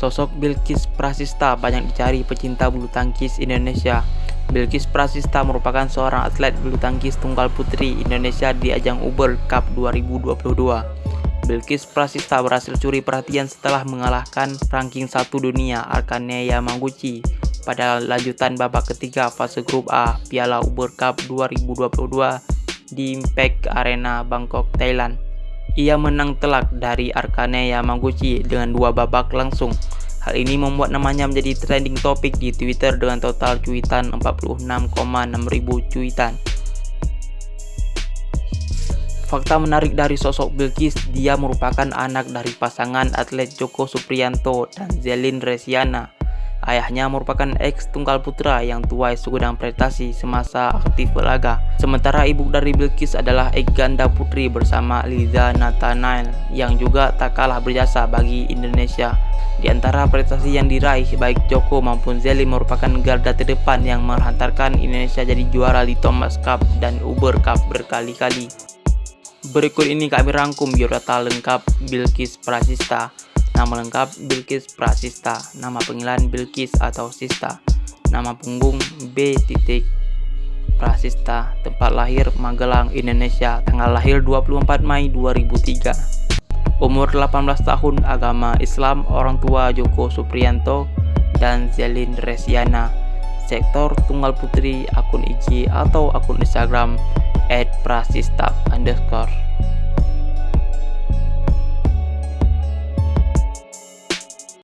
Sosok Bilkis Prasista banyak dicari pecinta bulu tangkis Indonesia. Bilkis Prasista merupakan seorang atlet bulu tangkis tunggal putri Indonesia di ajang Uber Cup 2022. Bilkis Prasista berhasil curi perhatian setelah mengalahkan ranking 1 dunia Arkane Yamaguchi pada lanjutan babak ketiga fase grup A Piala Uber Cup 2022 di Impact Arena Bangkok, Thailand. Ia menang telak dari Arkane Yamaguchi dengan dua babak langsung. Hal ini membuat namanya menjadi trending topik di Twitter dengan total cuitan 46,6 ribu cuitan. Fakta menarik dari sosok Bilkis, dia merupakan anak dari pasangan atlet Joko Supriyanto dan Zelin Resiana. Ayahnya merupakan ex tunggal putra yang tuai segudang prestasi semasa aktif berlaga. Sementara ibu dari Bilkis adalah ex ganda putri bersama Liza Nathanael yang juga tak kalah berjasa bagi Indonesia. Di antara prestasi yang diraih baik Joko maupun Zeli merupakan garda terdepan yang menghantarkan Indonesia jadi juara di Thomas Cup dan Uber Cup berkali-kali. Berikut ini kami rangkum biodata lengkap Bilkis Prasista Nama lengkap Bilkis Prasista, nama panggilan Bilkis atau Sista, nama punggung B. Prasista, tempat lahir Magelang, Indonesia, tanggal lahir 24 Mei 2003. Umur 18 tahun, agama Islam, orang tua Joko Supriyanto dan Zelin Resiana. Sektor tunggal putri, akun IG atau akun Instagram @prasista